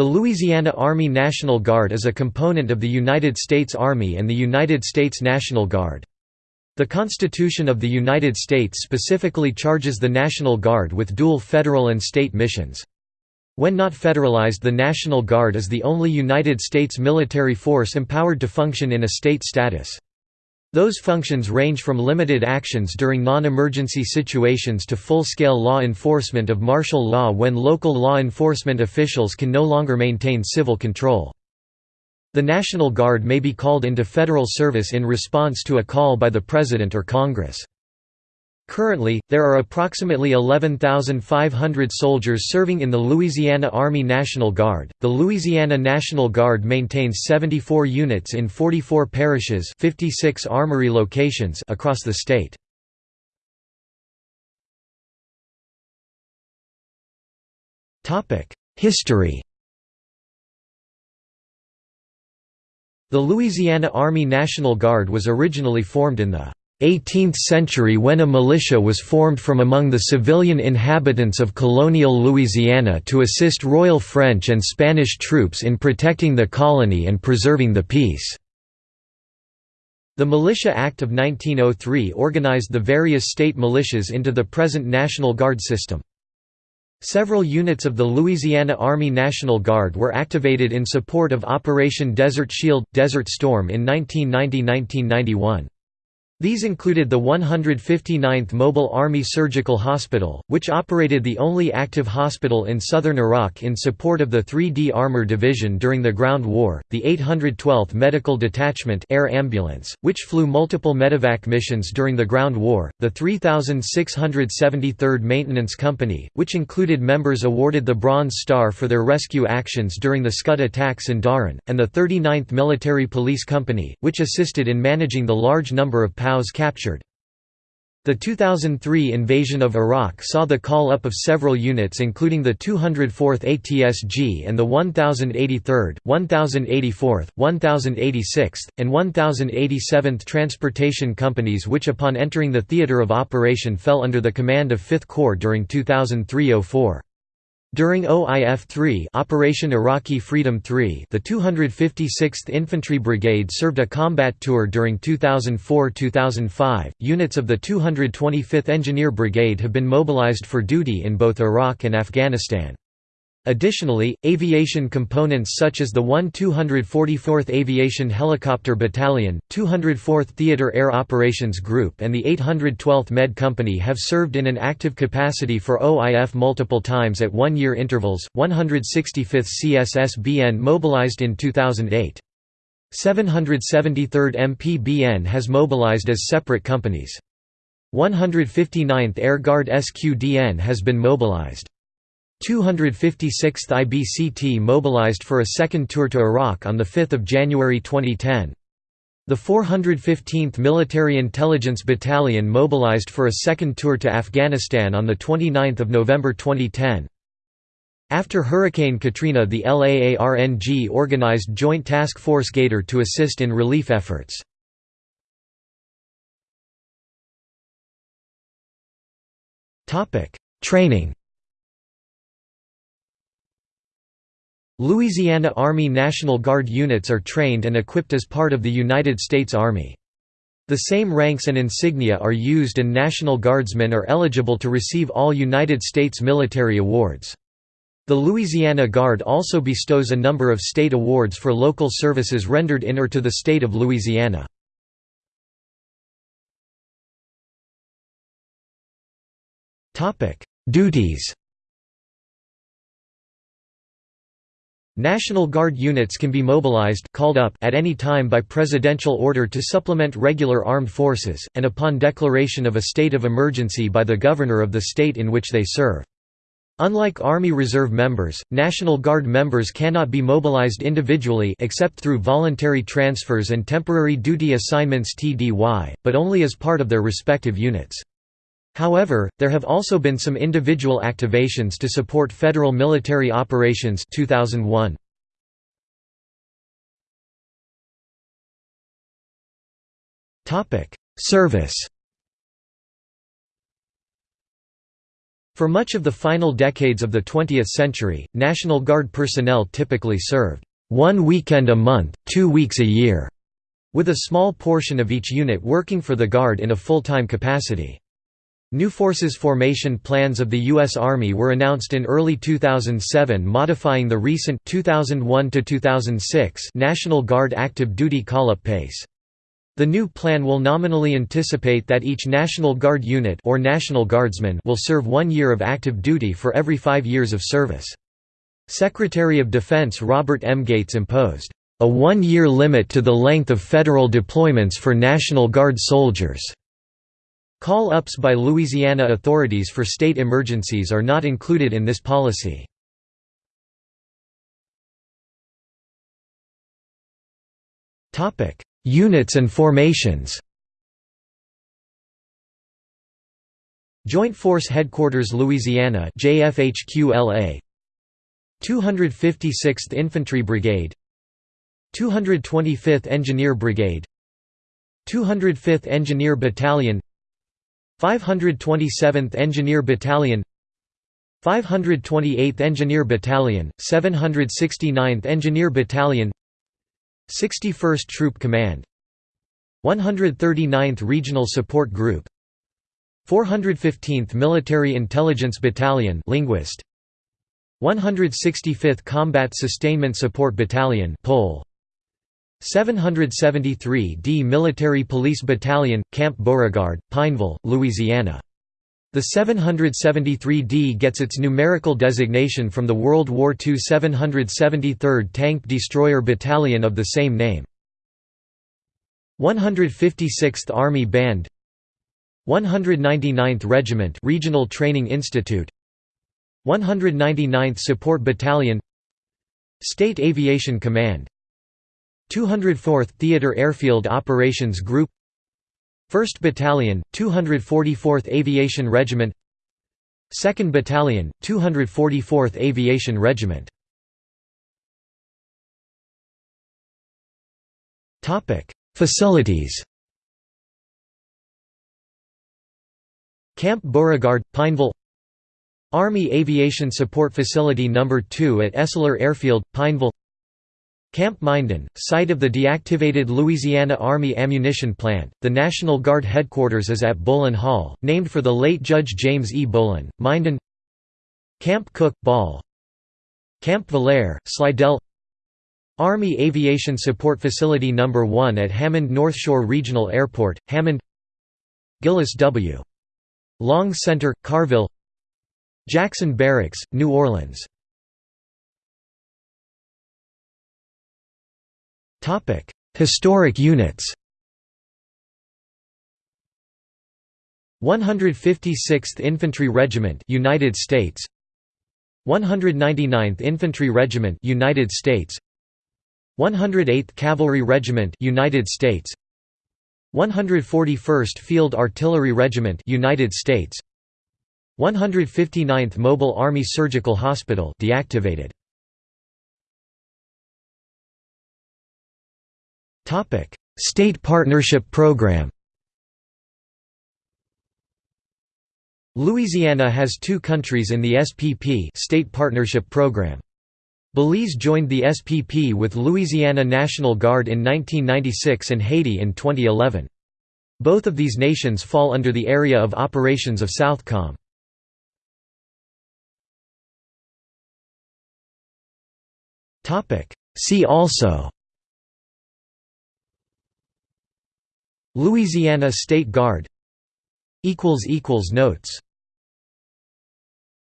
The Louisiana Army National Guard is a component of the United States Army and the United States National Guard. The Constitution of the United States specifically charges the National Guard with dual federal and state missions. When not federalized the National Guard is the only United States military force empowered to function in a state status. Those functions range from limited actions during non-emergency situations to full-scale law enforcement of martial law when local law enforcement officials can no longer maintain civil control. The National Guard may be called into federal service in response to a call by the President or Congress. Currently, there are approximately 11,500 soldiers serving in the Louisiana Army National Guard. The Louisiana National Guard maintains 74 units in 44 parishes, 56 armory locations across the state. Topic: History. The Louisiana Army National Guard was originally formed in the 18th century when a militia was formed from among the civilian inhabitants of colonial Louisiana to assist Royal French and Spanish troops in protecting the colony and preserving the peace. The Militia Act of 1903 organized the various state militias into the present National Guard system. Several units of the Louisiana Army National Guard were activated in support of Operation Desert Shield – Desert Storm in 1990–1991. These included the 159th Mobile Army Surgical Hospital, which operated the only active hospital in southern Iraq in support of the 3D Armor Division during the Ground War, the 812th Medical Detachment Air Ambulance, which flew multiple medevac missions during the Ground War, the 3673rd Maintenance Company, which included members awarded the Bronze Star for their rescue actions during the Scud attacks in Dhahran, and the 39th Military Police Company, which assisted in managing the large number of POWs captured. The 2003 invasion of Iraq saw the call-up of several units including the 204th ATSG and the 1083rd, 1084th, 1086th, and 1087th Transportation Companies which upon entering the theater of operation fell under the command of 5th Corps during 2003–04. During OIF-3 Operation Iraqi Freedom 3 the 256th Infantry Brigade served a combat tour during 2004–2005. Units of the 225th Engineer Brigade have been mobilized for duty in both Iraq and Afghanistan. Additionally, aviation components such as the 1-244th Aviation Helicopter Battalion, 204th Theater Air Operations Group and the 812th Med Company have served in an active capacity for OIF multiple times at one-year intervals, 165th CSSBN mobilized in 2008. 773rd MPBN has mobilized as separate companies. 159th Air Guard SQDN has been mobilized. 256th IBCT mobilized for a second tour to Iraq on 5 January 2010. The 415th Military Intelligence Battalion mobilized for a second tour to Afghanistan on 29 November 2010. After Hurricane Katrina the LAARNG organized Joint Task Force Gator to assist in relief efforts. Training Louisiana Army National Guard units are trained and equipped as part of the United States Army. The same ranks and insignia are used and National Guardsmen are eligible to receive all United States military awards. The Louisiana Guard also bestows a number of state awards for local services rendered in or to the state of Louisiana. Duties National Guard units can be mobilized called up at any time by presidential order to supplement regular armed forces, and upon declaration of a state of emergency by the governor of the state in which they serve. Unlike Army Reserve members, National Guard members cannot be mobilized individually except through voluntary transfers and temporary duty assignments TDY, but only as part of their respective units. However, there have also been some individual activations to support federal military operations 2001. Service For much of the final decades of the 20th century, National Guard personnel typically served one weekend a month, two weeks a year, with a small portion of each unit working for the Guard in a full-time capacity. New forces formation plans of the U.S. Army were announced in early 2007 modifying the recent 2001 National Guard active duty call-up pace. The new plan will nominally anticipate that each National Guard unit or National Guardsman will serve one year of active duty for every five years of service. Secretary of Defense Robert M. Gates imposed a one-year limit to the length of federal deployments for National Guard soldiers. Call-ups by Louisiana authorities for state emergencies are not included in this policy. Units and formations Joint Force Headquarters Louisiana JFHQLA 256th Infantry Brigade. 225th Engineer Brigade. 205th Engineer Battalion 527th Engineer Battalion 528th Engineer Battalion, 769th Engineer Battalion 61st Troop Command 139th Regional Support Group 415th Military Intelligence Battalion linguist 165th Combat Sustainment Support Battalion Pole 773 D Military Police Battalion Camp Beauregard Pineville Louisiana. The 773D gets its numerical designation from the World War II 773rd Tank Destroyer Battalion of the same name. 156th Army Band. 199th Regiment Regional Training Institute. 199th Support Battalion. State Aviation Command 204th Theater Airfield Operations Group 1st Battalion, 244th Aviation Regiment 2nd Battalion, 244th Aviation Regiment. Facilities. Camp Beauregard, Pineville. Army Aviation Support Facility No. 2 at Esler Airfield, Pineville Camp Minden, site of the deactivated Louisiana Army Ammunition Plant, the National Guard headquarters is at Bolin Hall, named for the late Judge James E. Bolin, Minden Camp Cook, Ball Camp Villere, Slidell Army Aviation Support Facility No. 1 at Hammond North Shore Regional Airport, Hammond Gillis W. Long Center, Carville Jackson Barracks, New Orleans Topic: Historic units. 156th Infantry Regiment, United States. 199th Infantry Regiment, United States. 108th Cavalry Regiment, United States. 141st Field Artillery Regiment, United States. 159th Mobile Army Surgical Hospital, deactivated. State Partnership Program Louisiana has two countries in the SPP State Partnership Program. Belize joined the SPP with Louisiana National Guard in 1996 and Haiti in 2011. Both of these nations fall under the area of operations of Southcom. See also Louisiana State Guard. Notes